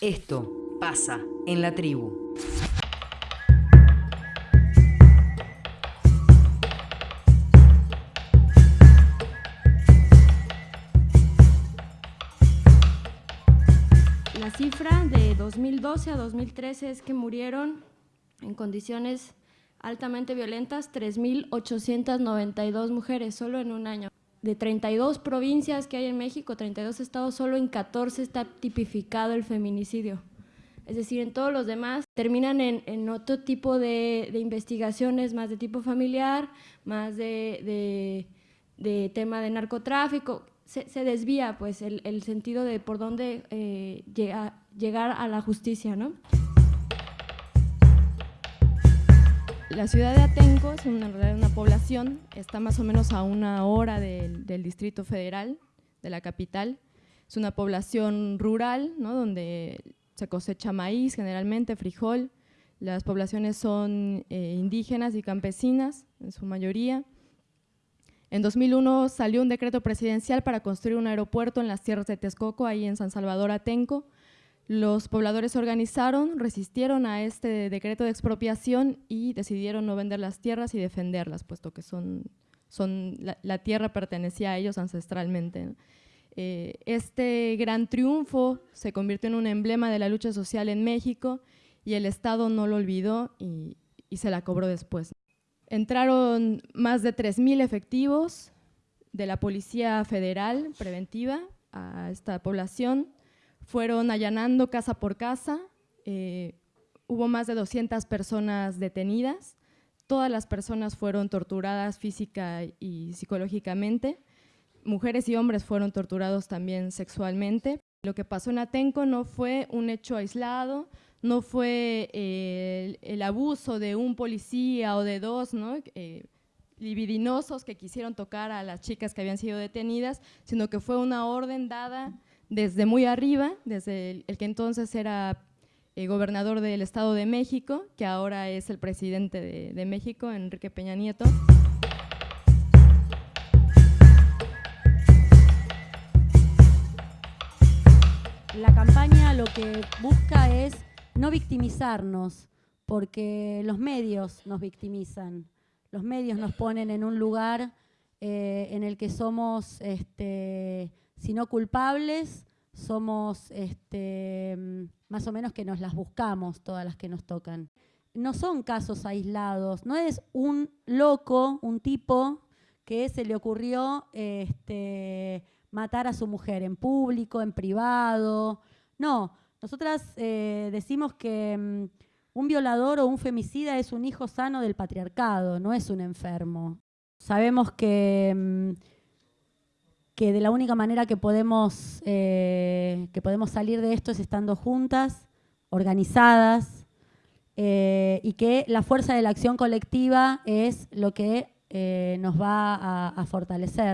Esto pasa en la tribu. La cifra de 2012 a 2013 es que murieron en condiciones altamente violentas 3.892 mujeres solo en un año. De 32 provincias que hay en México, 32 estados, solo en 14 está tipificado el feminicidio. Es decir, en todos los demás terminan en, otro tipo de, investigaciones, más de tipo familiar, más de, tema de narcotráfico. Se, desvía pues el, sentido de por dónde eh, llegar a la justicia, ¿no? La ciudad de Atenco es una, una población, está más o menos a una hora del, Distrito Federal, de la capital. Es una población rural, ¿no? donde se cosecha maíz, generalmente frijol. Las poblaciones son eh, indígenas y campesinas, en su mayoría. En 2001 salió un decreto presidencial para construir un aeropuerto en las tierras de Texcoco, ahí en San Salvador, Atenco, los pobladores se organizaron, resistieron a este decreto de expropiación y decidieron no vender las tierras y defenderlas, puesto que son, la, tierra pertenecía a ellos ancestralmente. Eh, este gran triunfo se convirtió en un emblema de la lucha social en México y el Estado no lo olvidó y se la cobró después. Entraron más de 3.000 efectivos de la Policía Federal preventiva a esta población, fueron allanando casa por casa, eh, hubo más de 200 personas detenidas, todas las personas fueron torturadas física y psicológicamente, mujeres y hombres fueron torturados también sexualmente. Lo que pasó en Atenco no fue un hecho aislado, no fue eh, el, abuso de un policía o de dos, ¿no? Eh, libidinosos que quisieron tocar a las chicas que habían sido detenidas, sino que fue una orden dada desde muy arriba, desde el, que entonces era eh, gobernador del Estado de México, que ahora es el presidente de, México, Enrique Peña Nieto. La campaña lo que busca es no victimizarnos, porque los medios nos victimizan, los medios nos ponen en un lugar eh, en el que somos este, si no culpables, somos este, más o menos que nos las buscamos todas las que nos tocan. No son casos aislados, no es un loco, un tipo que se le ocurrió este, matar a su mujer en público, en privado. No, nosotras eh, decimos que mm, un violador o un femicida es un hijo sano del patriarcado, no es un enfermo. Sabemos que... Mm, que de la única manera que podemos, eh, que podemos salir de esto es estando juntas, organizadas, eh, y que la fuerza de la acción colectiva es lo que eh, nos va a fortalecer.